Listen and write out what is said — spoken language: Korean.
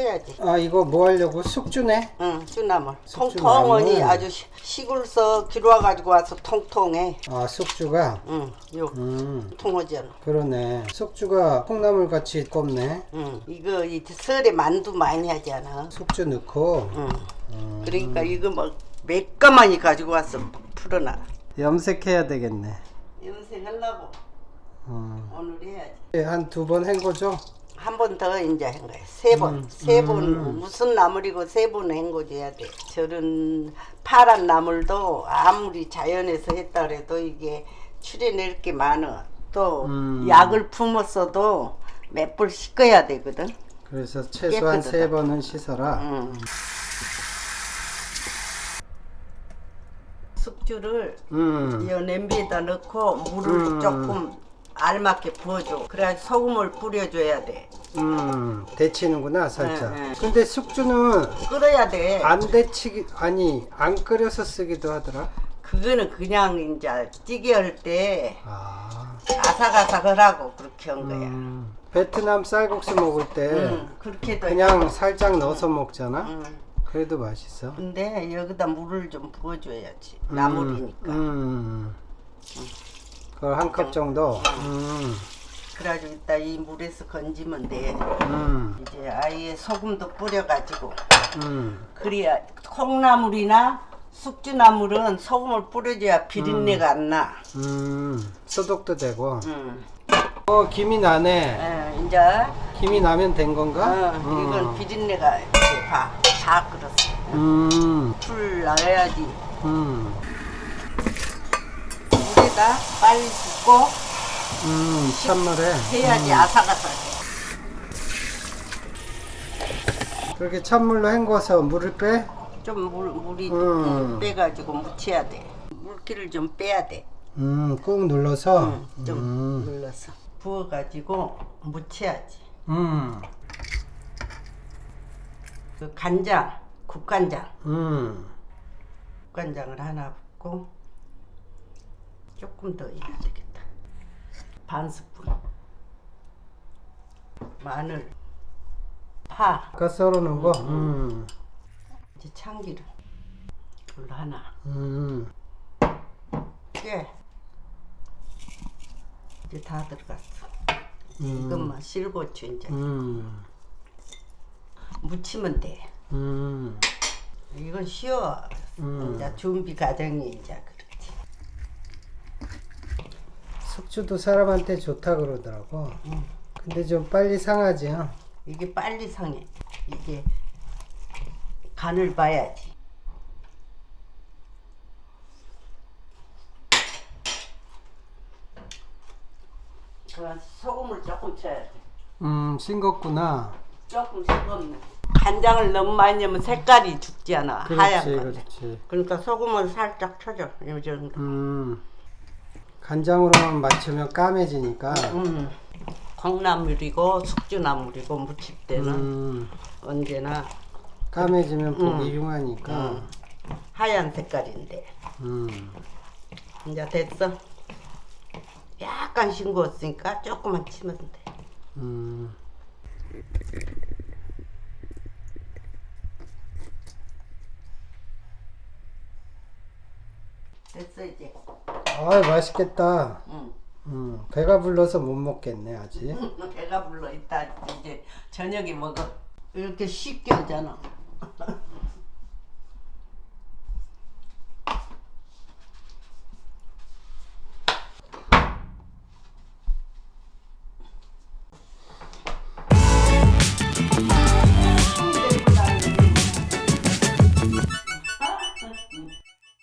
뿌려야지. 아 이거 뭐 하려고 숙주네? 응, 쭈나물. 숙주 통통하니 나물. 아주 시- 시골서 기루와 가지고 와서 통통해. 아 숙주가 응, 요 음 통하잖아. 그러네 숙주가 콩나물 같이 꼽네 응, 이거 이 설에 만두 많이 하잖아. 숙주 넣고 응. 그러니까 이거 막 매까마니 가지고 와서 풀어놔. 염색해야 되겠네 염색하려고 어. 오늘 해야지. 한 두 번 헹궈줘 한 번 더 이제 한 거야. 세 번. 세 번. 무슨 나물이고 세 번 헹궈줘야 돼. 저런 파란 나물도 아무리 자연에서 했다 그래도 이게 추려낼 게 많아. 또 음. 약을 품었어도 몇 번 씻어야 되거든. 그래서 최소한 깨끗하다. 세 번은 씻어라 응. 숙주를 음. 이 냄비에다 넣고 물을 음. 조금 알맞게 부어줘. 그래야 소금을 뿌려줘야 돼. 음, 데치는구나 살짝. 네, 네. 근데 숙주는 끓어야 돼. 안 데치기 아니 안 끓여서 쓰기도 하더라. 그거는 그냥 이제 찌개 할때 아, 아삭아삭하라고 그렇게 한 거야. 음, 베트남 쌀국수 먹을 때 응, 그렇게도 그냥 살짝 넣어서 먹잖아. 응. 그래도 맛있어. 근데 여기다 물을 좀 부어줘야지. 나물이니까. 음, 그걸 한 컵 정도. 음, 그래가지고 이따 이 물에서 건지면 돼. 음, 이제 아예 소금도 뿌려가지고. 음, 그래야 콩나물이나 숙주나물은 소금을 뿌려줘야 비린내가 안 나. 음, 소독도 되고. 응. 어, 김이 나네. 예, 이제 김이 나면 된 건가? 어, 이건 비린내가 이제 봐. 다 끓었어. 음, 풀 나야지. 음, 물에다 빨리 붓고 음, 찬물에. 해야지 아삭아삭해. 그렇게 찬물로 헹궈서 물을 빼? 좀 물, 물이 음. 빼가지고 묻혀야 돼. 물기를 좀 빼야 돼. 음, 꾹 눌러서. 응, 좀 음, 눌러서 부어가지고 묻혀야지. 음, 그 간장, 국간장, 음, 국간장을 하나 붓고 조금 더 해야 되겠다. 반 스푼. 마늘, 파, 아까 썰어놓은 거? 음, 이제 참기름 둘 하나. 음, 꽤 이제 다 들어갔어. 음, 이것만 실고추 이제 음, 무치면 돼. 음, 이건 쉬워. 음. 이제 준비 과정이 이제 그렇지. 숙주도 사람한테 좋다 그러더라고. 음. 근데 좀 빨리 상하지, 어? 이게 빨리 상해. 이게 간을 봐야지. 그 소금을 조금 쳐야 돼. 음, 싱겁구나. 조금 싱겁네. 간장을 너무 많이 넣으면 색깔이 죽지 않아. 하얀 그렇지, 거. 그렇지. 그러니까 소금을 살짝 쳐줘. 이 정도. 음, 간장으로만 맞추면 까매지니까. 음. 콩나물이고 숙주나물이고 무칠 때는 음, 언제나 까매지면 보기 흉하니까. 음. 하얀 색깔인데 음, 이제 됐어. 약간 싱거웠으니까 조금만 치면 돼. 음. 됐어 이제. 아, 맛있겠다. 응. 음, 배가 불러서 못 먹겠네, 아직. 배가 불러 있다 이제 저녁에 먹어. 이렇게 쉽게 하잖아.